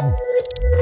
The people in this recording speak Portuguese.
Música